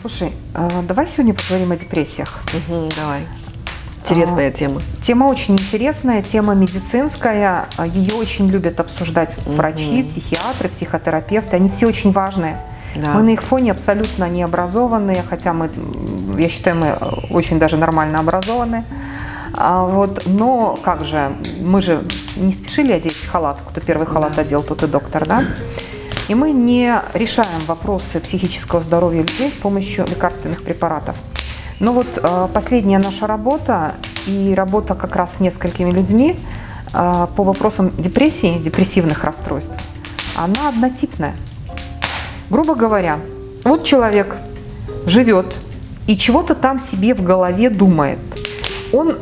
Слушай, а, давай сегодня поговорим о депрессиях. Угу, давай. Интересная а, тема. Тема очень интересная, тема медицинская. А, Ее очень любят обсуждать врачи, угу. психиатры, психотерапевты. Они все очень важные. Да. Мы на их фоне абсолютно не образованные, хотя мы, я считаю, мы очень даже нормально образованные. А вот, но как же, мы же не спешили одеть халат. Кто первый халат да. одел, тот и доктор, да? И мы не решаем вопросы психического здоровья людей с помощью лекарственных препаратов. Но вот э, последняя наша работа и работа как раз с несколькими людьми э, по вопросам депрессии, депрессивных расстройств, она однотипная. Грубо говоря, вот человек живет и чего-то там себе в голове думает. Он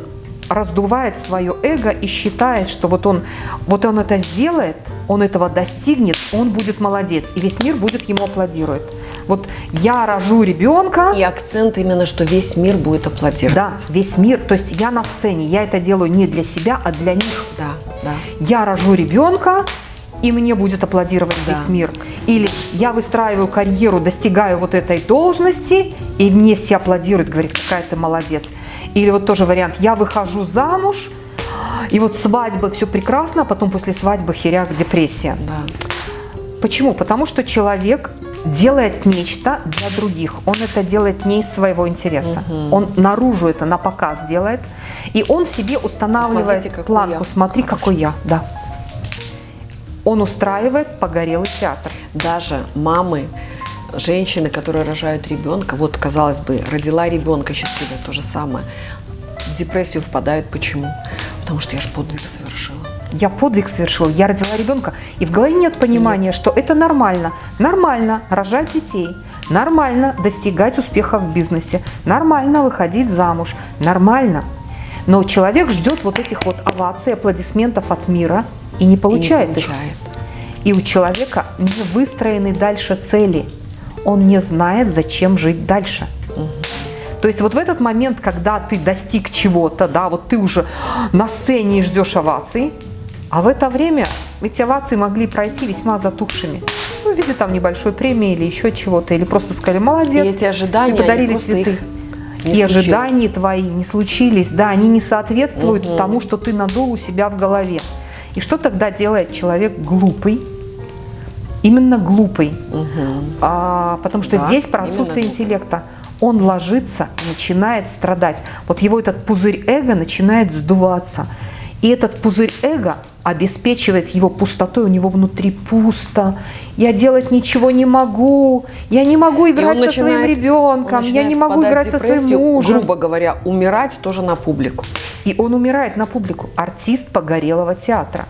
раздувает свое эго и считает, что вот он, вот он это сделает, он этого достигнет, он будет молодец, и весь мир будет ему аплодировать. Вот я рожу ребенка. И акцент именно, что весь мир будет аплодировать. Да, весь мир. То есть я на сцене, я это делаю не для себя, а для них. Да, да. Я рожу ребенка, и мне будет аплодировать да. весь мир. Или я выстраиваю карьеру, достигаю вот этой должности, и мне все аплодируют, говорят, какая ты молодец. Или вот тоже вариант, я выхожу замуж, и вот свадьба, все прекрасно, а потом после свадьбы херяк, депрессия. Да. Почему? Потому что человек делает нечто для других. Он это делает не из своего интереса. Угу. Он наружу это на показ делает. И он себе устанавливает Смотрите, планку. Я. Смотри, какой я. Да. Он устраивает погорелый театр. Даже мамы, женщины, которые рожают ребенка, вот, казалось бы, родила ребенка счастливая, то же самое, депрессию впадают. Почему? Потому что я же подвиг совершила. Я подвиг совершила, я родила ребенка. И в голове нет понимания, нет. что это нормально. Нормально рожать детей. Нормально достигать успеха в бизнесе. Нормально выходить замуж. Нормально. Но человек ждет вот этих вот оваций, аплодисментов от мира и не получает, и не получает. их. И у человека не выстроены дальше цели – он не знает, зачем жить дальше. То есть вот в этот момент, когда ты достиг чего-то, да, вот ты уже на сцене и ждешь оваций, а в это время эти овации могли пройти весьма затухшими. Ну, в виде там небольшой премии или еще чего-то, или просто сказали «молодец», и эти ожидания, и подарили цветы. и случились. ожидания твои не случились, да, они не соответствуют угу. тому, что ты надул у себя в голове. И что тогда делает человек глупый? именно глупый, угу. а, потому что да, здесь про отсутствие интеллекта. Он ложится, начинает страдать. Вот его этот пузырь эго начинает сдуваться. И этот пузырь эго обеспечивает его пустотой, у него внутри пусто. Я делать ничего не могу, я не могу играть со начинает, своим ребенком, я не могу играть со своим мужем. Грубо говоря, умирать тоже на публику. И он умирает на публику. Артист погорелого театра.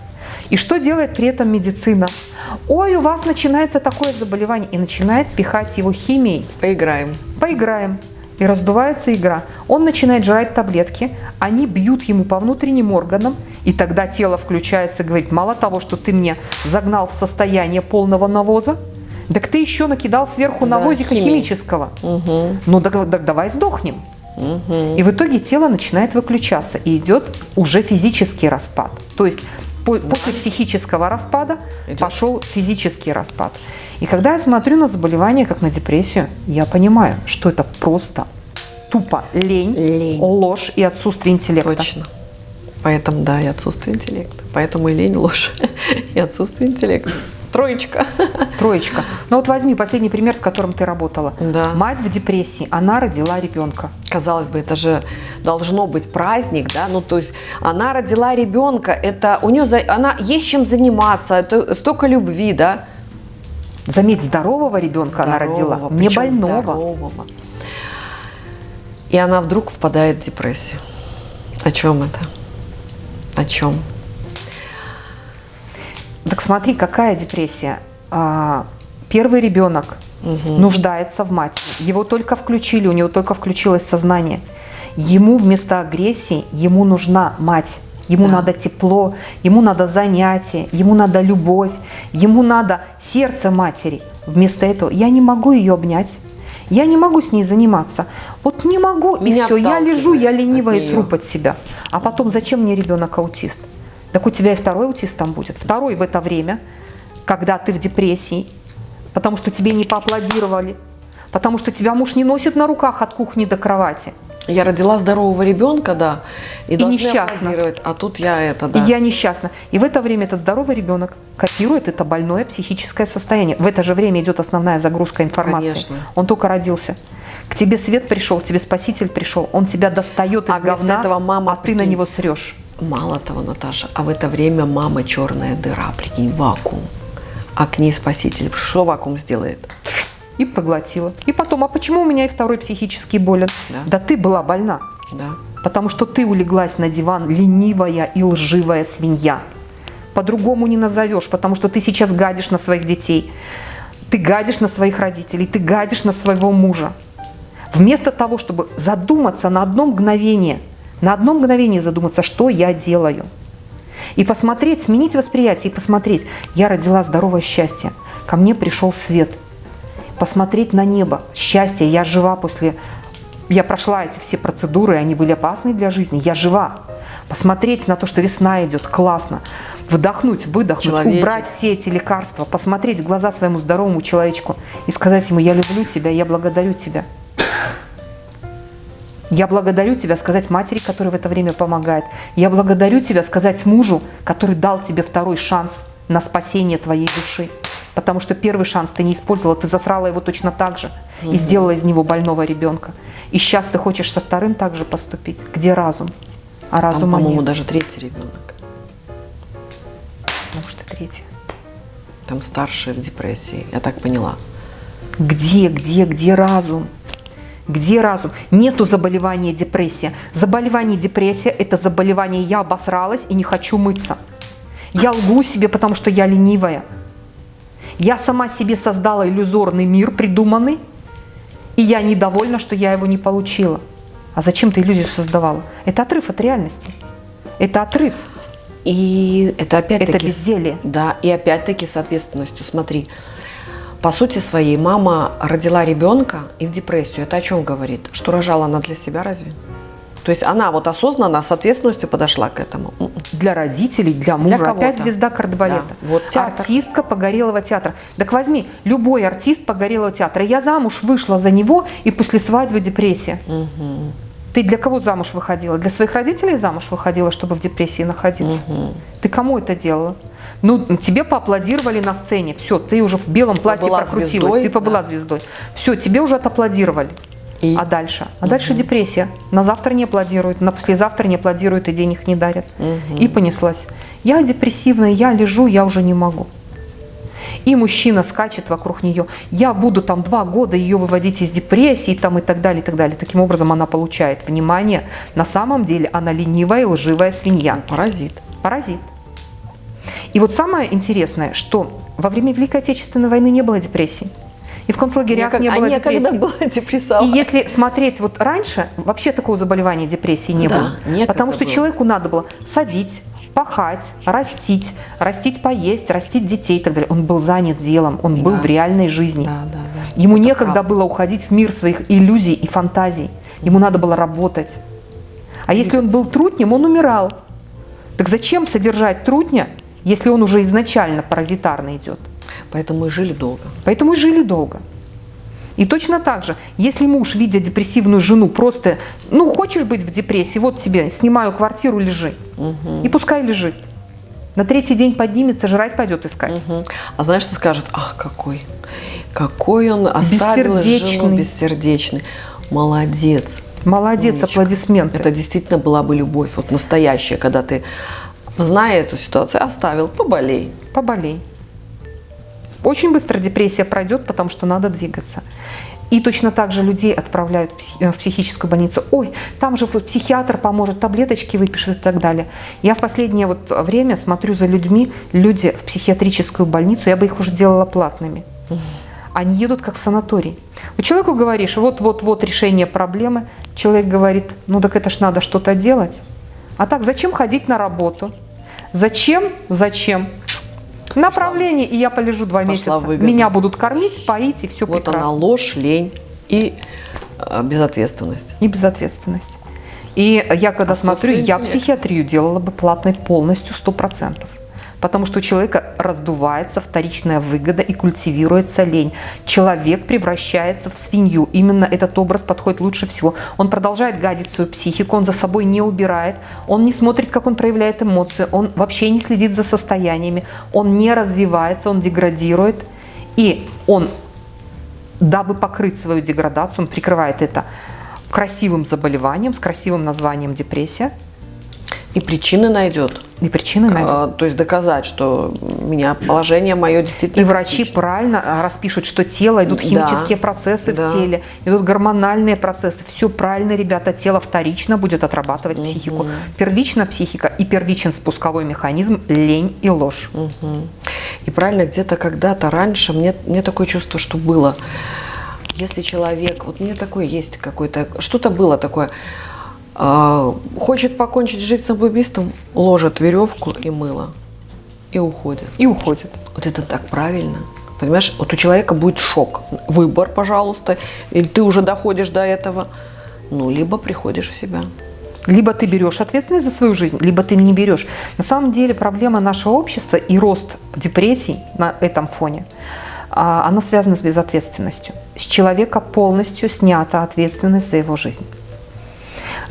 И что делает при этом медицина? Ой, у вас начинается такое заболевание. И начинает пихать его химией. Поиграем. Поиграем. И раздувается игра. Он начинает жрать таблетки, они бьют ему по внутренним органам, и тогда тело включается и говорит, мало того, что ты мне загнал в состояние полного навоза, так ты еще накидал сверху да, навозика химии. химического. Угу. Ну так, так давай сдохнем. Угу. И в итоге тело начинает выключаться, и идет уже физический распад. То есть после психического распада Идет. пошел физический распад. И когда я смотрю на заболевание, как на депрессию, я понимаю, что это просто тупо лень, лень. ложь и отсутствие интеллекта. Точно. Поэтому, да, и отсутствие интеллекта. Поэтому и лень, ложь и отсутствие интеллекта. Троечка. Троечка. Ну вот возьми последний пример, с которым ты работала. Да. Мать в депрессии, она родила ребенка. Казалось бы, это же должно быть праздник, да? Ну то есть она родила ребенка, это у нее, она есть чем заниматься, это столько любви, да? Заметь, здорового ребенка здорового, она родила, не больного. Здорового. И она вдруг впадает в депрессию. О чем это? О чем? Так смотри, какая депрессия. А, первый ребенок угу. нуждается в матери. Его только включили, у него только включилось сознание. Ему вместо агрессии, ему нужна мать. Ему да. надо тепло, ему надо занятие, ему надо любовь, ему надо сердце матери. Вместо этого я не могу ее обнять, я не могу с ней заниматься. Вот не могу, Меня и все, я лежу, я ленивая и сру под себя. А потом, зачем мне ребенок аутист? Так у тебя и второй аутист там будет. Второй в это время, когда ты в депрессии, потому что тебе не поаплодировали, Потому что тебя муж не носит на руках от кухни до кровати. Я родила здорового ребенка, да, и, И несчастна. а тут я это, да. И я несчастна. И в это время этот здоровый ребенок копирует это больное психическое состояние. В это же время идет основная загрузка информации. Конечно. Он только родился. К тебе свет пришел, к тебе спаситель пришел. Он тебя достает из А говна, этого мама, а ты на прикинь, него срешь. Мало того, Наташа, а в это время мама черная дыра, прикинь, вакуум. А к ней спаситель. Что вакуум сделает? И поглотила. И потом, а почему у меня и второй психически болен? Да. ты была больна. Да. Потому что ты улеглась на диван ленивая и лживая свинья. По-другому не назовешь, потому что ты сейчас гадишь на своих детей. Ты гадишь на своих родителей, ты гадишь на своего мужа. Вместо того, чтобы задуматься на одно мгновение, на одно мгновение задуматься, что я делаю. И посмотреть, сменить восприятие и посмотреть, я родила здоровое счастье, ко мне пришел свет. Посмотреть на небо, счастье, я жива после я прошла эти все процедуры, они были опасны для жизни, я жива. Посмотреть на то, что весна идет, классно. Вдохнуть, выдохнуть, Человечек. убрать все эти лекарства, посмотреть в глаза своему здоровому человечку и сказать ему, я люблю тебя, я благодарю тебя. Я благодарю тебя сказать матери, которая в это время помогает. Я благодарю тебя сказать мужу, который дал тебе второй шанс на спасение твоей души. Потому что первый шанс ты не использовала, ты засрала его точно так же и сделала из него больного ребенка. И сейчас ты хочешь со вторым также поступить. Где разум? А Там, разума по-моему, нет. даже третий ребенок. Может, и третий. Там старший в депрессии, я так поняла. Где, где, где разум? Где разум? Нету заболевания депрессия. Заболевание депрессия – это заболевание «я обосралась и не хочу мыться». Я лгу себе, потому что я ленивая. Я сама себе создала иллюзорный мир, придуманный, и я недовольна, что я его не получила. А зачем ты иллюзию создавала? Это отрыв от реальности. Это отрыв. И это опять-таки... Это безделие. Да, и опять-таки с ответственностью. Смотри, по сути своей мама родила ребенка и в депрессию. Это о чем говорит? Что рожала она для себя разве? То есть она вот осознанно, с ответственностью подошла к этому. Для родителей, для мужа. кого-то. Опять звезда кардебалета. Да, вот театр. Артистка Погорелого театра. Так возьми, любой артист Погорелого театра. Я замуж вышла за него, и после свадьбы депрессия. Ты для кого замуж выходила? Для своих родителей замуж выходила, чтобы в депрессии находиться? Ты кому это делала? Ну, тебе поаплодировали на сцене. Все, ты уже в белом платье Побыла прокрутилась. звездой, ты побыла да. звездой. Все, тебе уже отаплодировали. И? А дальше? А дальше депрессия. На завтра не аплодируют, на послезавтра не аплодируют и денег не дарят. И понеслась. Я депрессивная, я лежу, я уже не могу. И мужчина скачет вокруг нее. Я буду там два года ее выводить из депрессии там, и так далее, и так далее. Таким образом она получает внимание. На самом деле она ленивая и лживая свинья. Паразит. Паразит. И вот самое интересное, что во время Великой Отечественной войны не было депрессии. И в концлагерях Некогда- не было а депрессии. была депрессия. И если смотреть вот раньше, вообще такого заболевания депрессии не Да, было. Потому что было. человеку надо было садить, пахать, растить, растить поесть, растить детей и так далее. Он был занят делом, он был Да. в реальной жизни. Да, да, да. Ему Это некогда правда. было уходить в мир своих иллюзий и фантазий. Ему надо было работать. А если он был трутнем, он умирал. Так зачем содержать трутня, если он уже изначально паразитарно идет? Поэтому и жили долго. Поэтому и жили долго. И точно так же, если муж, видя депрессивную жену, просто, ну, хочешь быть в депрессии, вот тебе, снимаю квартиру, лежи. И пускай лежит. На третий день поднимется, жрать пойдет искать. Мгм. А знаешь, что скажет? Ах, какой, какой он оставил жену Бессердечный. бессердечный. Молодец. Молодец, Умничка. аплодисменты. Это действительно была бы любовь, вот настоящая, когда ты, зная эту ситуацию, оставил, поболей. Поболей. Очень быстро депрессия пройдет, потому что надо двигаться. И точно так же людей отправляют в э, психическую больницу. Ой, там же психиатр поможет, таблеточки выпишет и так далее. Я в последнее вот время смотрю за людьми, люди в психиатрическую больницу, я бы их уже делала платными. Они едут как в санаторий. Вот человеку говоришь, вот-вот-вот решение проблемы. Человек говорит, ну так это ж надо что-то делать. А так зачем ходить на работу? Зачем? Зачем? Направление, и я полежу два Пошла месяца. выгода. Меня будут кормить, поить, и все Вот прекрасно. она ложь, лень и э, безответственность. И безответственность. И я когда Отсутствие смотрю, я психиатрию делала бы платной полностью, сто процентов. Потому что у человека раздувается вторичная выгода и культивируется лень. Человек превращается в свинью. Именно этот образ подходит лучше всего. Он продолжает гадить свою психику, он за собой не убирает, он не смотрит, как он проявляет эмоции, он вообще не следит за состояниями, он не развивается, он деградирует. И он, дабы покрыть свою деградацию, он прикрывает это красивым заболеванием, с красивым названием депрессия. И причины найдет. И причины найдет. А, то есть доказать, что меня положение мое действительно. И врачи критично. правильно а, распишут, что тело, идут химические да, процессы да. в теле, идут гормональные процессы. Все правильно, ребята, тело вторично будет отрабатывать угу. психику. Первично психика и первичен спусковой механизм лень и ложь. Угу. И правильно, где-то когда-то раньше мне, мне такое чувство, что было если человек, вот мне такое есть какое-то, что-то было такое, хочет покончить жизнь самоубийством, ложит веревку и мыло и уходит. И уходит. Вот это так правильно. Понимаешь, вот у человека будет шок. Выбор, пожалуйста, или ты уже доходишь до этого, ну, либо приходишь в себя. Либо ты берешь ответственность за свою жизнь, либо ты не берешь. На самом деле проблема нашего общества и рост депрессий на этом фоне – а, оно связано с безответственностью. С человека полностью снята ответственность за его жизнь.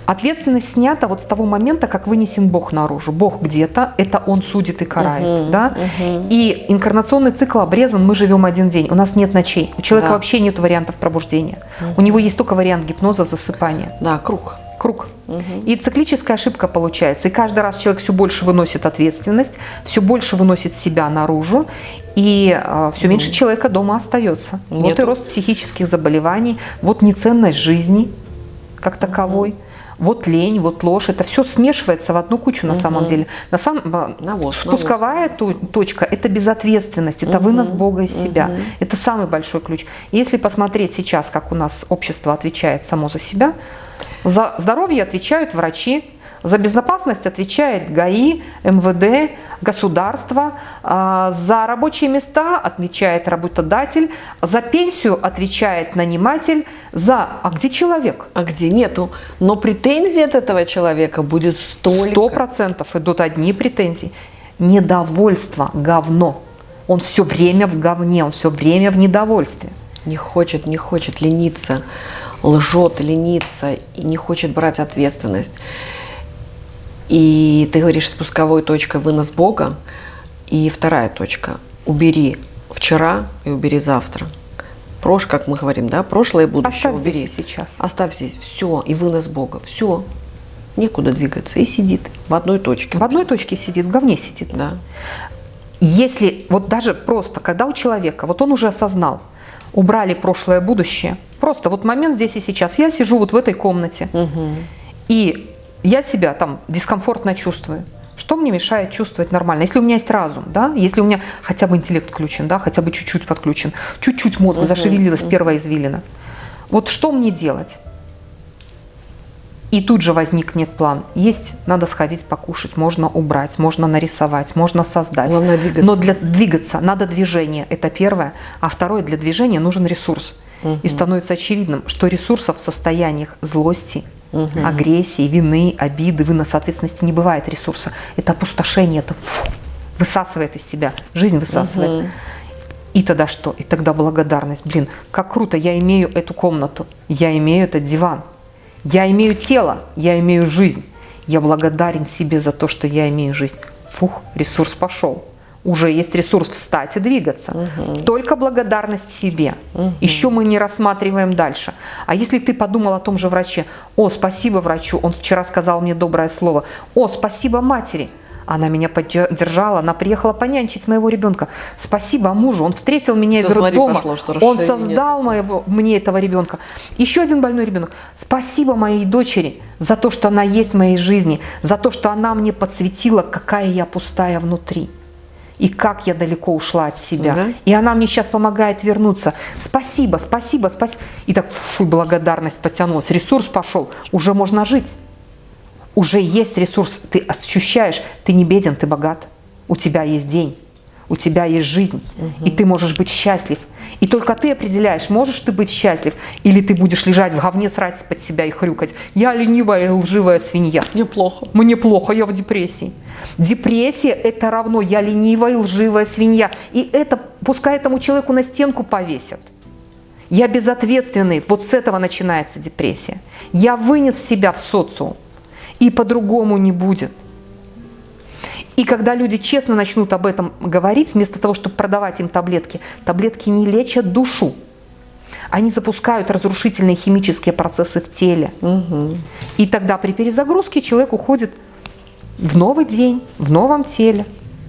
Ответственность снята вот с того момента, как вынесен Бог наружу. Бог где-то, это Он судит и карает. Uh-huh, да? uh-huh. И инкарнационный цикл обрезан, мы живем один день, у нас нет ночей. У человека да. вообще нет вариантов пробуждения. Uh-huh. У него есть только вариант гипноза, засыпания. Да, круг круг. Угу. И циклическая ошибка получается. И каждый раз человек все больше выносит ответственность, все больше выносит себя наружу, и э, все меньше человека дома остается. Нет. Вот и рост психических заболеваний, вот неценность жизни как таковой. Угу. Вот лень, вот ложь, это все смешивается в одну кучу на угу. самом деле. На самом, навоз, спусковая навоз. точка – это безответственность, это угу. вынос Бога из себя. Угу. Это самый большой ключ. Если посмотреть сейчас, как у нас общество отвечает само за себя, за здоровье отвечают врачи, за безопасность отвечает ГАИ, МВД, государство, а, за рабочие места отвечает работодатель, за пенсию отвечает наниматель, за... А где человек? А где нету? Но претензии от этого человека будет столько. Сто процентов идут одни претензии. Недовольство, говно. Он все время в говне, он все время в недовольстве. Не хочет, не хочет лениться лжет, ленится и не хочет брать ответственность. И ты говоришь, спусковой точкой вынос Бога. И вторая точка – убери вчера и убери завтра. Прош, как мы говорим, да, прошлое и будущее Оставь убери. здесь и сейчас. Оставь здесь. Все, и вынос Бога. Все. Некуда двигаться. И сидит в одной точке. В одной точке сидит, в говне сидит. Да. Если, вот даже просто, когда у человека, вот он уже осознал, убрали прошлое, будущее – Просто вот момент здесь и сейчас. Я сижу вот в этой комнате, угу. и я себя там дискомфортно чувствую. Что мне мешает чувствовать нормально? Если у меня есть разум, да, если у меня хотя бы интеллект включен, да, хотя бы чуть-чуть подключен, чуть-чуть мозг угу, зашевелилась угу. первая извилина. Вот что мне делать? И тут же возникнет план. Есть, надо сходить покушать, можно убрать, можно нарисовать, можно создать. Главное двигаться. Но для двигаться надо движение, это первое. А второе, для движения нужен ресурс. Угу. И становится очевидным, что ресурсов в состояниях злости, угу. агрессии, вины, обиды, выноса ответственности не бывает ресурса. Это опустошение, это высасывает из тебя, жизнь высасывает. Угу. И тогда что? И тогда благодарность. Блин, как круто, я имею эту комнату, я имею этот диван, я имею тело, я имею жизнь. Я благодарен себе за то, что я имею жизнь. Фух, ресурс пошел уже есть ресурс встать и двигаться. Угу. Только благодарность себе. Угу. Еще мы не рассматриваем дальше. А если ты подумал о том же враче, о, спасибо врачу, он вчера сказал мне доброе слово, о, спасибо матери, она меня поддержала, она приехала понянчить моего ребенка. Спасибо мужу, он встретил меня Все, из роддома, пошло, он создал моего, мне этого ребенка. Еще один больной ребенок. Спасибо моей дочери за то, что она есть в моей жизни, за то, что она мне подсветила, какая я пустая внутри и как я далеко ушла от себя. Да. И она мне сейчас помогает вернуться. Спасибо, спасибо, спасибо. И так фу, благодарность потянулась. Ресурс пошел. Уже можно жить. Уже есть ресурс. Ты ощущаешь, ты не беден, ты богат. У тебя есть день. У тебя есть жизнь. Угу. И ты можешь быть счастлив. И только ты определяешь, можешь ты быть счастлив, или ты будешь лежать в говне, срать под себя и хрюкать. Я ленивая и лживая свинья. Мне плохо. Мне плохо, я в депрессии. Депрессия – это равно я ленивая и лживая свинья. И это пускай этому человеку на стенку повесят. Я безответственный. Вот с этого начинается депрессия. Я вынес себя в социум. И по-другому не будет. И когда люди честно начнут об этом говорить, вместо того, чтобы продавать им таблетки, таблетки не лечат душу. Они запускают разрушительные химические процессы в теле. Угу. И тогда при перезагрузке человек уходит в новый день, в новом теле.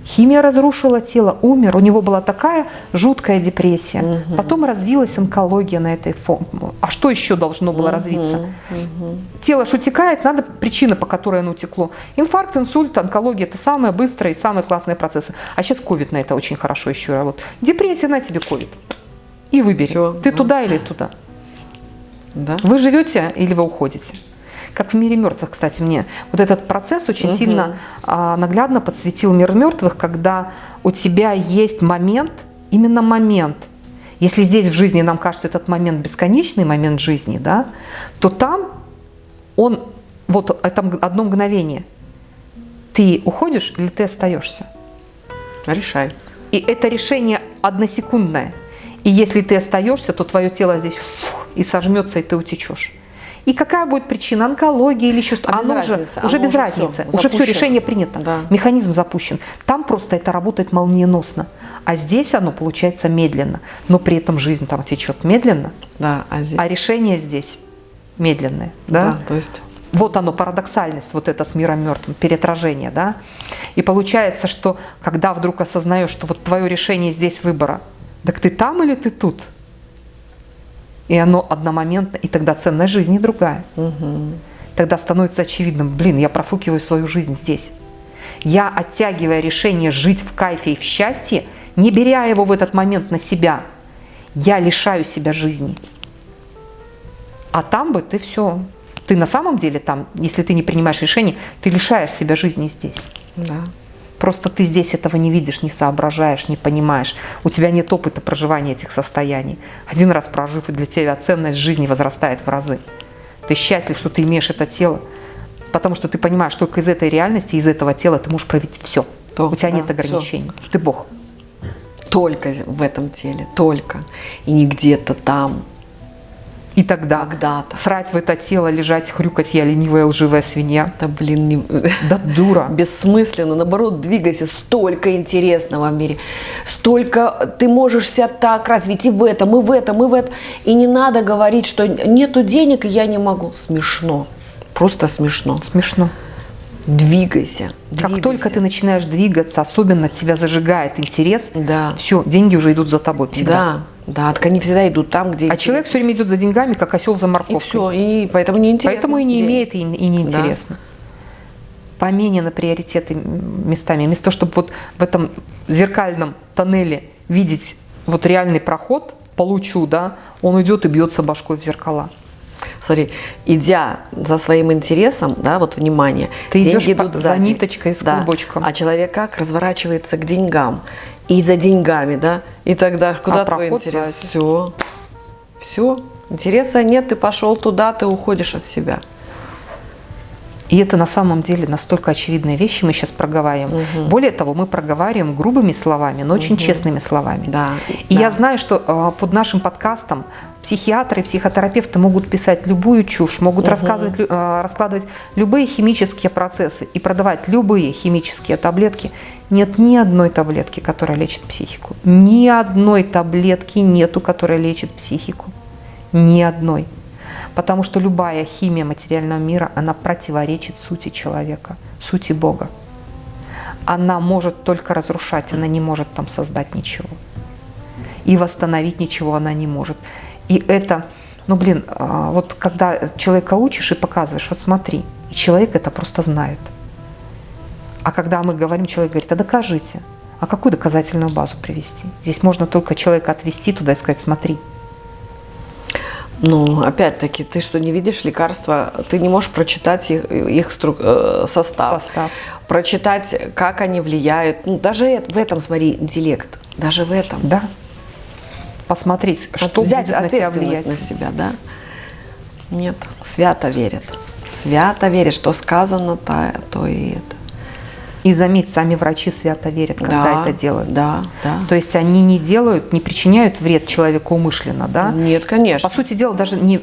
Химия разрушила тело, умер. У него была такая жуткая депрессия. Угу. Потом развилась онкология на этой фоне. А что еще должно было угу. развиться? Угу. Тело ж утекает, надо причина, по которой оно утекло. Инфаркт, инсульт, онкология – это самые быстрые и самые классные процессы. А сейчас ковид на это очень хорошо еще работает. Депрессия на тебе ковид. И выбери, Все, ты да. туда или туда. Да. Вы живете или вы уходите? Как в мире мертвых, кстати, мне вот этот процесс очень угу. сильно а, наглядно подсветил мир мертвых, когда у тебя есть момент, именно момент. Если здесь в жизни нам кажется этот момент бесконечный момент жизни, да, то там он, вот это одно мгновение, ты уходишь или ты остаешься? Решай. И это решение односекундное. И если ты остаешься, то твое тело здесь фух, и сожмется, и ты утечешь. И какая будет причина, онкология или еще что-то, а оно уже, уже без разницы, все, уже все, решение принято, да. механизм запущен. Там просто это работает молниеносно, а здесь оно получается медленно, но при этом жизнь там течет медленно, да, а, здесь... а решение здесь медленное. Да? Да, то есть... Вот оно, парадоксальность, вот это с миром мертвым, переотражение, да. И получается, что когда вдруг осознаешь, что вот твое решение здесь выбора, так ты там или ты тут? И оно одномоментно, и тогда ценность жизни другая. Угу. Тогда становится очевидным, блин, я профукиваю свою жизнь здесь. Я, оттягивая решение жить в кайфе и в счастье, не беря его в этот момент на себя, я лишаю себя жизни. А там бы ты все, ты на самом деле там, если ты не принимаешь решение, ты лишаешь себя жизни здесь. Да. Просто ты здесь этого не видишь, не соображаешь, не понимаешь. У тебя нет опыта проживания этих состояний. Один раз прожив, и для тебя ценность жизни возрастает в разы. Ты счастлив, что ты имеешь это тело, потому что ты понимаешь, что только из этой реальности, из этого тела ты можешь проявить все. То, У тебя да, нет ограничений. Все. Ты Бог. Только в этом теле, только. И не где-то там, и тогда Когда-то. срать в это тело, лежать, хрюкать, я ленивая, лживая свинья. Да блин, не... да дура. Бессмысленно, наоборот, двигайся. Столько интересного в мире. Столько ты можешь себя так развить и в этом, и в этом, и в этом. И не надо говорить, что нету денег, и я не могу. Смешно. Просто смешно. Смешно. Двигайся. Как двигайся. только ты начинаешь двигаться, особенно тебя зажигает интерес, да. все, деньги уже идут за тобой всегда. Да. Да, так они всегда идут там, где... А человек все время идет за деньгами, как осел за морковкой. И все, и поэтому не интересно. Поэтому и не имеет, и, и не интересно. Да. Поменены приоритеты местами. Вместо того, чтобы вот в этом зеркальном тоннеле видеть вот реальный проход, получу, да, он идет и бьется башкой в зеркала. Смотри, идя за своим интересом, да, вот внимание, ты идешь идут за ниточкой с да. клубочком. А человек как разворачивается к деньгам и за деньгами, да, и тогда куда а твой интерес? Все, все, интереса нет, ты пошел туда, ты уходишь от себя. И это на самом деле настолько очевидные вещи мы сейчас проговариваем. Угу. Более того, мы проговариваем грубыми словами, но очень угу. честными словами. Да. И да. я знаю, что э, под нашим подкастом психиатры и психотерапевты могут писать любую чушь, могут угу. рассказывать, э, раскладывать любые химические процессы и продавать любые химические таблетки. Нет ни одной таблетки, которая лечит психику. Ни одной таблетки нету, которая лечит психику. Ни одной. Потому что любая химия материального мира, она противоречит сути человека, сути Бога. Она может только разрушать, она не может там создать ничего. И восстановить ничего она не может. И это, ну блин, а, вот когда человека учишь и показываешь, вот смотри, человек это просто знает. А когда мы говорим, человек говорит, а докажите. А какую доказательную базу привести? Здесь можно только человека отвести туда и сказать, смотри, ну, опять-таки, ты что, не видишь лекарства, ты не можешь прочитать их, их струк, э, состав, состав, прочитать, как они влияют. Ну, даже в этом, смотри, интеллект, даже в этом. Да. посмотреть, что взять будет на себя влиять. на себя, да? Нет, свято верят. Свято верят, что сказано, то, то и это. И заметь, сами врачи свято верят, когда Да, это делают. Да, да. То есть они не делают, не причиняют вред человеку умышленно, да? Нет, конечно. По сути дела, даже не,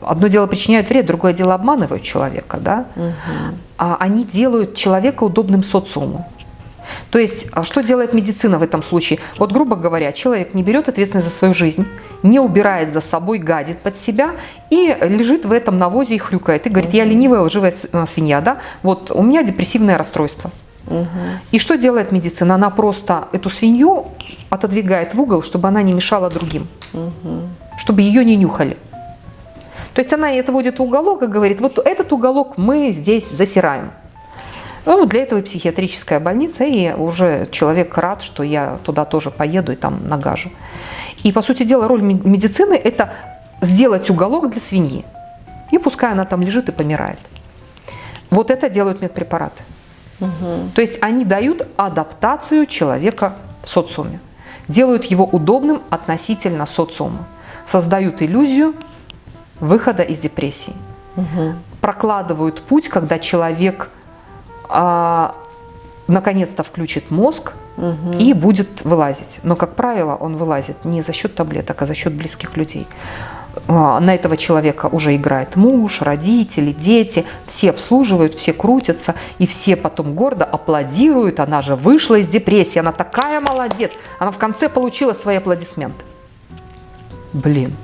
одно дело причиняют вред, другое дело обманывают человека, да? А они делают человека удобным социуму. То есть, а что делает медицина в этом случае? Вот, грубо говоря, человек не берет ответственность за свою жизнь, не убирает за собой, гадит под себя и лежит в этом навозе и хрюкает. И говорит, я ленивая, лживая э, свинья, да? Вот у меня депрессивное расстройство. И что делает медицина? Она просто эту свинью отодвигает в угол, чтобы она не мешала другим, чтобы ее не нюхали. То есть она это водит в уголок и говорит, вот этот уголок мы здесь засираем. Ну, для этого и психиатрическая больница, и уже человек рад, что я туда тоже поеду и там нагажу. И, по сути дела, роль ме- медицины – это сделать уголок для свиньи. И пускай она там лежит и помирает. Вот это делают медпрепараты. То есть они дают адаптацию человека в социуме, делают его удобным относительно социума, создают иллюзию выхода из депрессии, прокладывают путь, когда человек а, наконец-то включит мозг и будет вылазить. Но, как правило, он вылазит не за счет таблеток, а за счет близких людей. А, На этого человека уже играет муж, родители, дети, все обслуживают, все крутятся, и все потом гордо аплодируют. Она же вышла из депрессии, она такая молодец. Она в конце получила свои аплодисменты. Блин.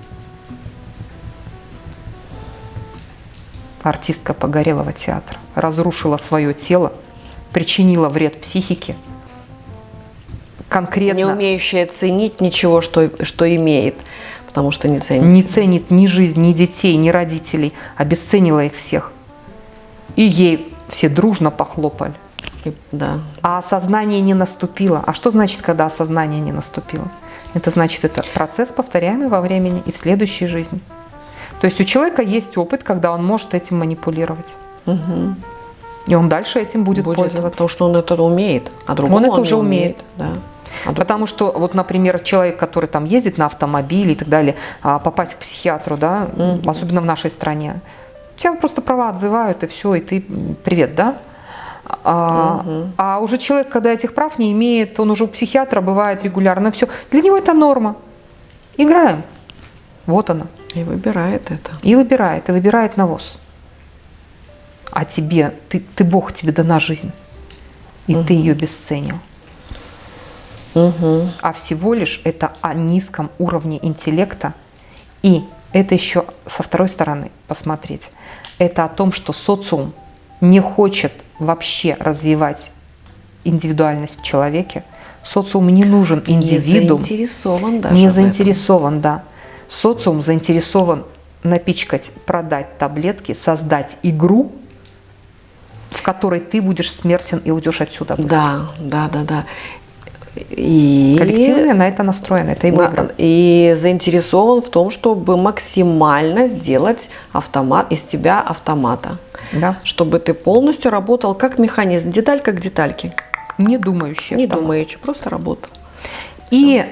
Артистка Погорелого театра разрушила свое тело, причинила вред психике. Конкретно Не умеющая ценить ничего, что, что имеет, потому что не ценит. не ценит ни жизнь, ни детей, ни родителей, обесценила их всех. И ей все дружно похлопали. И- Да. А осознание не наступило. А что значит, когда осознание не наступило? Это значит, это процесс, повторяемый во времени и в следующей жизни. То есть у человека есть опыт, когда он может этим манипулировать. И он дальше этим будет, Будет, пользоваться. потому что он это умеет, а другому Он это не уже умеет. Да. А Потому что, вот, например, человек, который там ездит на автомобиле и так далее, а, попасть к психиатру, да, особенно в нашей стране, тебя просто права отзывают, и все, и ты привет, да? А, а уже человек, когда этих прав не имеет, он уже у психиатра бывает регулярно, все. Для него это норма. Играем. Вот она. И выбирает это. И выбирает, и выбирает навоз. А тебе, ты, ты Бог, тебе дана жизнь. И ты ее бесценил. А всего лишь это о низком уровне интеллекта. И это еще со второй стороны посмотреть. Это о том, что социум не хочет вообще развивать индивидуальность в человеке. Социум не нужен индивидуум. Не заинтересован даже. Не заинтересован, да. Социум заинтересован напичкать, продать таблетки, создать игру, в которой ты будешь смертен и уйдешь отсюда. быстро. Да, да, да, да. И, Коллективная на это настроена, это игра. на- и заинтересован в том, чтобы максимально сделать автомат из тебя автомата. Да. Чтобы ты полностью работал как механизм, деталька к детальке. Не думающие. Не автомат. думаючи, просто работал. И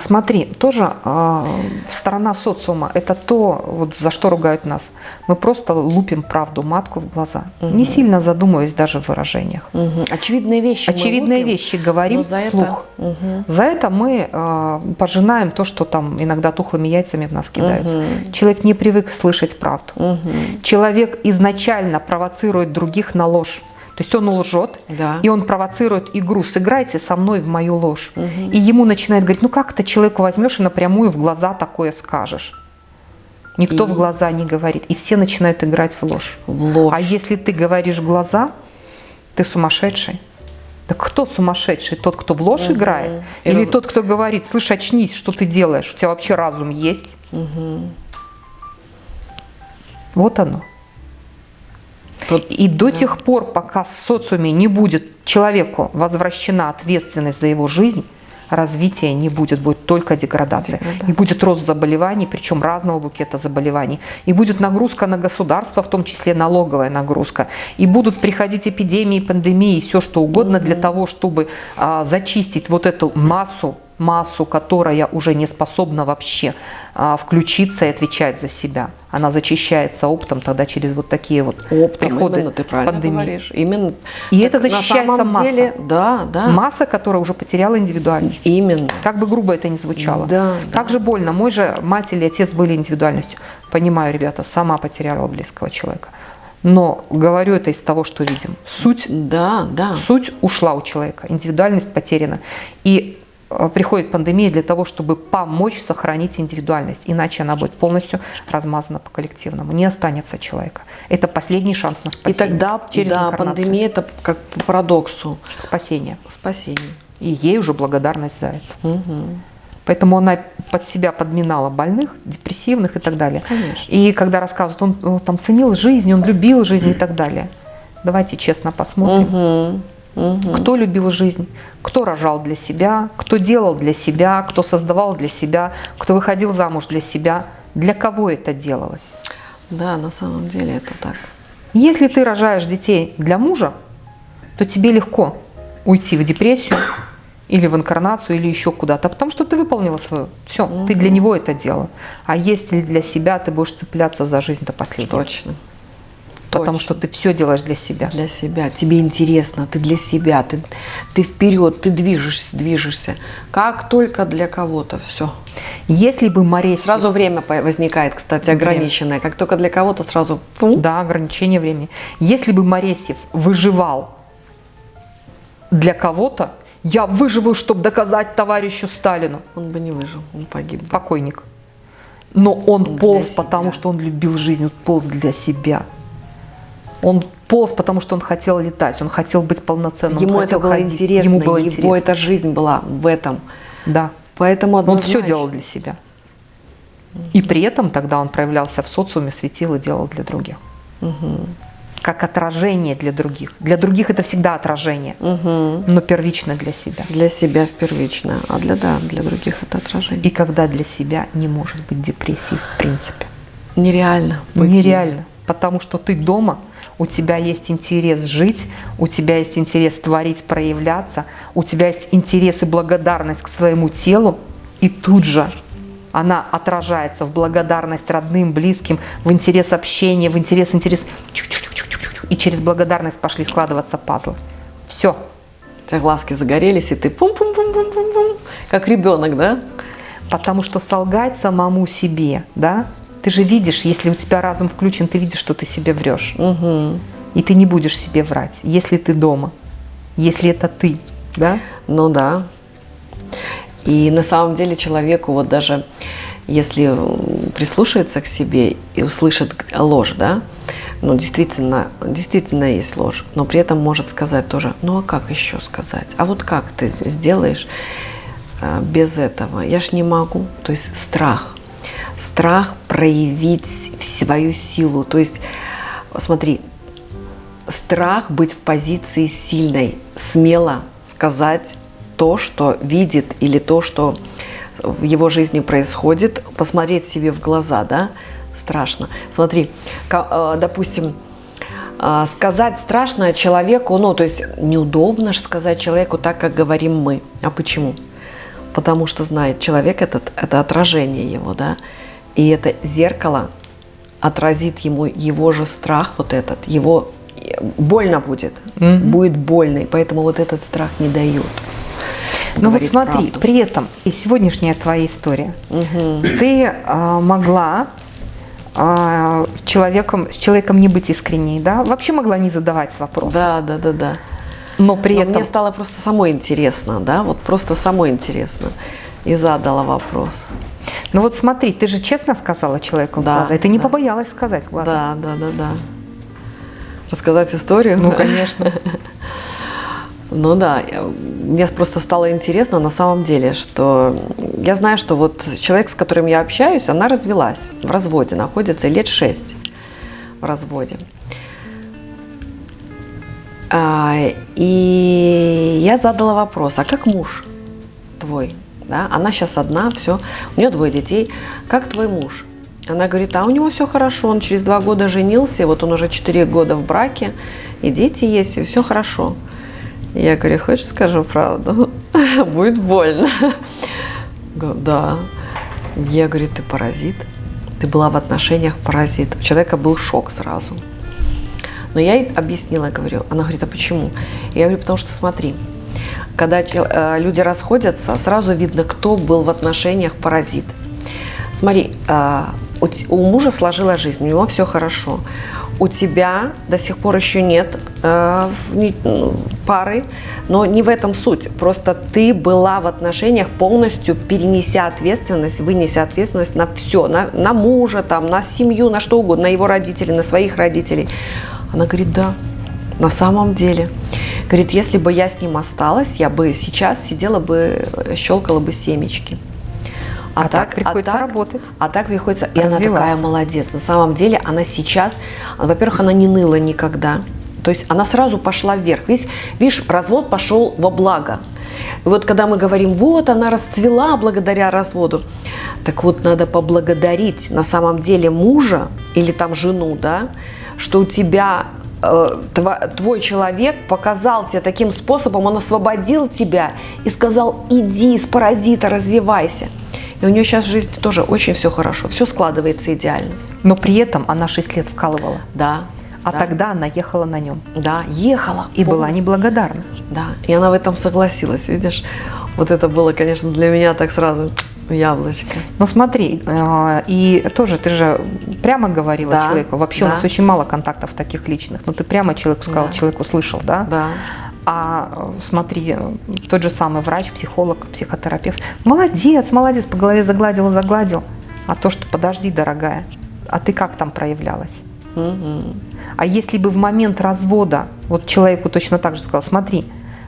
смотри, тоже а, сторона социума – это то, вот за что ругают нас. Мы просто лупим правду матку в глаза, не сильно задумываясь даже в выражениях. Мгм. Очевидные вещи. Очевидные лупим, вещи говорим за это- вслух. Мгм. За это мы э, пожинаем то, что там иногда тухлыми яйцами в нас кидаются. Человек не привык слышать правду. Человек изначально провоцирует других на ложь. То есть он лжет, Да. и он провоцирует игру «сыграйте со мной в мою ложь». И ему начинает говорить, ну как ты человеку возьмешь и напрямую в глаза такое скажешь? Никто И- в глаза не говорит, и все начинают играть в ложь. В ложь. А если ты говоришь в глаза, ты сумасшедший. Так кто сумасшедший? Тот, кто в ложь играет? И Или раз- тот, кто говорит, слышь, очнись, что ты делаешь? У тебя вообще разум есть? Вот оно. Тут- И до тех пор, пока в социуме не будет человеку возвращена ответственность за его жизнь, развития не будет, будет только деградация. Деградация. И будет рост заболеваний, причем разного букета заболеваний. И будет нагрузка на государство, в том числе налоговая нагрузка. И будут приходить эпидемии, пандемии, все что угодно для того, чтобы а, зачистить вот эту массу массу, которая уже не способна вообще а, включиться и отвечать за себя. Она зачищается оптом тогда через вот такие вот Оптом, приходы именно, ты правильно пандемии. говоришь. Именно. И это защищается масса. деле, да, да. Масса, которая уже потеряла индивидуальность. Именно. Как бы грубо это ни звучало. Да, как да. же больно. Мой же мать или отец были индивидуальностью. Понимаю, ребята, сама потеряла близкого человека. Но говорю это из того, что видим. Суть Да, да. Суть ушла у человека, индивидуальность потеряна. И приходит пандемия для того, чтобы помочь сохранить индивидуальность. Иначе она будет полностью размазана по коллективному. Не останется человека. Это последний шанс на И спасение. тогда, через да, пандемия это как по парадоксу Спасение. спасение. И ей уже благодарность за это. Мгм. Поэтому она под себя подминала больных, депрессивных и так далее. Конечно. И когда рассказывают, он, он там ценил жизнь, он любил жизнь и так далее. Давайте честно посмотрим. Мгм. Мгм. Кто любил жизнь, кто рожал для себя, кто делал для себя, кто создавал для себя, кто выходил замуж для себя. Для кого это делалось? Да, на самом деле это так. Если ты рожаешь детей для мужа, то тебе легко уйти в депрессию или в инкарнацию, или еще куда-то, потому что ты выполнила свое. Все, ты для него это делала. А если для себя, ты будешь цепляться за жизнь до последнего. Точно. Потому что ты все делаешь для себя. Для себя. Тебе интересно, ты для себя, ты, ты вперед, ты движешься, движешься. Как только для кого-то, все. Если бы Моресьев... Сразу время возникает, кстати, ограниченное. Как только для кого-то сразу фу. Да, ограничение времени. Если бы Моресьев выживал для кого-то, я выживу, чтобы доказать товарищу Сталину. он бы не выжил, он погиб. Покойник. Но он Для полз, потому что он любил жизнь, он полз для себя. Он полз, потому что он хотел летать, он хотел быть полноценным, он Ему это было ходить. интересно, Ему было его интересно. эта жизнь была в этом. Да. Поэтому Он все однозначно. делал для себя. И при этом тогда он проявлялся в социуме, светил и делал для других. Как отражение для других. Для других это всегда отражение, Мгм. но первично для себя. Для себя первично, а для, да, для других это отражение. И когда для себя не может быть депрессии в принципе. Нереально. быть Нереально. Потому что ты дома, у тебя есть интерес жить, у тебя есть интерес творить, проявляться, у тебя есть интерес и благодарность к своему телу, и тут же она отражается в благодарность родным, близким, в интерес общения, в интерес, интерес. И через благодарность пошли складываться пазлы. Все. У тебя глазки загорелись, и ты пум-пум-пум-пум-пум-пум, как ребенок, да? Потому что солгать самому себе, да, ты же видишь, если у тебя разум включен, ты видишь, что ты себе врешь. Угу. И ты не будешь себе врать, если ты дома, если это ты, да? Ну да. И на самом деле человеку вот даже если прислушается к себе и услышит ложь, да, ну действительно, действительно есть ложь, но при этом может сказать тоже, ну а как еще сказать? А вот как ты сделаешь а, без этого? Я ж не могу. То есть страх. Страх проявить свою силу. То есть, смотри, страх быть в позиции сильной, смело сказать то, что видит или то, что в его жизни происходит, посмотреть себе в глаза, да, страшно. Смотри, э, допустим, э, сказать страшно человеку, ну, то есть неудобно же сказать человеку так, как говорим мы. А почему? Потому что знает, человек этот, это отражение его, да, и это зеркало отразит ему его же страх вот этот, его больно будет, будет больно, и поэтому вот этот страх не дает. Ну вот смотри, правду. при этом и сегодняшняя твоя история, ты а, могла а, человеком, с человеком не быть искренней, да? Вообще могла не задавать вопрос. Да, да, да, да. Но при Но этом мне стало просто самой интересно, да, вот просто самой интересно. И задала вопрос. Ну вот смотри, ты же честно сказала человеку в Да, глаза, и ты не да. побоялась сказать в глаза. Да, да, да, да. Рассказать историю? Ну, конечно. Ну да, мне просто стало интересно на самом деле, что я знаю, что вот человек, с которым я общаюсь, она развелась, в разводе находится лет шесть в разводе. А, и я задала вопрос, а как муж твой? Да? Она сейчас одна, все, у нее двое детей. Как твой муж? Она говорит, а у него все хорошо, он через два года женился, вот он уже четыре года в браке, и дети есть, и все хорошо. Я говорю, хочешь скажу правду? будет больно. Да. Я говорю, ты паразит. Ты была в отношениях паразит. У человека был шок сразу. Но я ей объяснила, говорю, она говорит, а почему? Я говорю, потому что смотри, когда э, люди расходятся, сразу видно, кто был в отношениях паразит. Смотри, э, у, мужа сложилась жизнь, у него все хорошо. У тебя до сих пор еще нет э, ну, пары, но не в этом суть. Просто ты была в отношениях полностью перенеся ответственность, вынеся ответственность на все, на, на мужа, там, на семью, на что угодно, на его родителей, на своих родителей. Она говорит, да, на самом деле. Говорит, если бы я с ним осталась, я бы сейчас сидела бы, щелкала бы семечки. А, а так, так приходится а так, работать. А так приходится. И она такая молодец. На самом деле она сейчас, во-первых, она не ныла никогда. То есть она сразу пошла вверх. Видишь, видишь развод пошел во благо. И вот когда мы говорим, вот она расцвела благодаря разводу, так вот надо поблагодарить на самом деле мужа или там жену, да, что у тебя э, твой человек показал тебе таким способом, он освободил тебя и сказал, иди из паразита, развивайся. И у нее сейчас в жизни тоже очень все хорошо, все складывается идеально. Но при этом она 6 лет вкалывала. Да. А да. тогда она ехала на нем. Да, ехала. И помню. была неблагодарна. Да, и она в этом согласилась, видишь. Вот это было, конечно, для меня так сразу яблочко. Ну смотри, э, и тоже ты же прямо говорила да, человеку, вообще да. у нас очень мало контактов таких личных, но ты прямо человеку сказал, да. человек услышал, да? Да. А смотри, тот же самый врач, психолог, психотерапевт, молодец, молодец, по голове загладил, загладил. А то, что подожди, дорогая, а ты как там проявлялась? Угу. А если бы в момент развода, вот человеку точно так же сказал, смотри,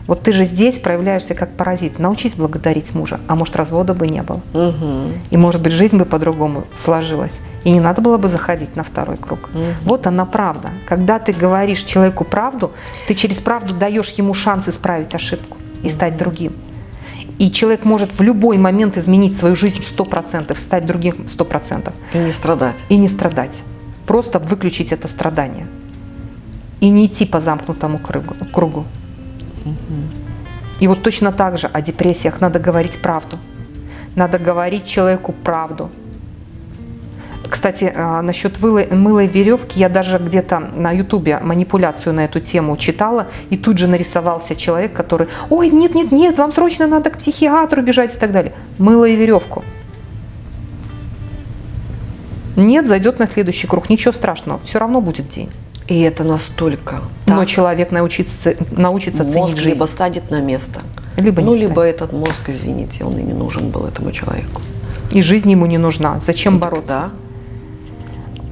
вот ты же здесь проявляешься как паразит. Научись благодарить мужа, а может развода бы не было. Угу. И может быть жизнь бы по-другому сложилась. И не надо было бы заходить на второй круг. Угу. Вот она правда. Когда ты говоришь человеку правду, ты через правду даешь ему шанс исправить ошибку и стать другим. И человек может в любой момент изменить свою жизнь 100%, стать другим 100%. И не страдать. И не страдать. Просто выключить это страдание. И не идти по замкнутому кругу. И вот точно так же о депрессиях надо говорить правду. Надо говорить человеку правду. Кстати, а, насчет мылой, веревки, я даже где-то на ютубе манипуляцию на эту тему читала, и тут же нарисовался человек, который, ой, нет, нет, нет, вам срочно надо к психиатру бежать и так далее. Мыло и веревку. Нет, зайдет на следующий круг, ничего страшного, все равно будет день. И это настолько. Но так. человек научится, научится мозг ценить жизнь. либо станет на место, либо ну, либо станет. этот мозг, извините, он и не нужен был этому человеку. И жизнь ему не нужна. Зачем ну, бороться? Да.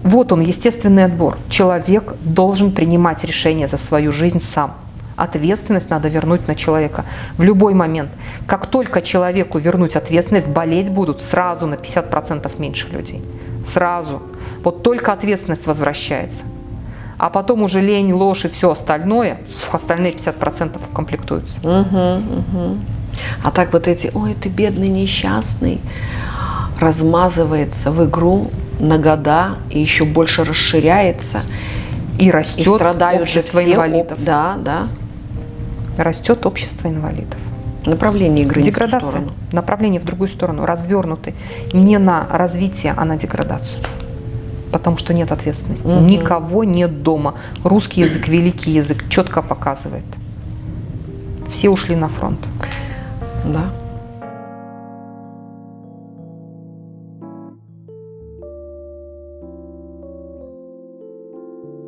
Вот он, естественный отбор. Человек должен принимать решение за свою жизнь сам. Ответственность надо вернуть на человека в любой момент. Как только человеку вернуть ответственность, болеть будут сразу на 50% меньше людей. Сразу. Вот только ответственность возвращается а потом уже лень, ложь и все остальное, остальные 50% комплектуются. Угу, угу. А так вот эти, ой, ты бедный, несчастный, размазывается в игру на года и еще больше расширяется. И растет и страдают общество все, инвалидов. Да, да. Растет общество инвалидов. Направление игры Деградация. Не в сторону. Направление в другую сторону, развернутый. Не на развитие, а на деградацию потому что нет ответственности. Угу. Никого нет дома. Русский язык, великий язык, четко показывает. Все ушли на фронт. Да.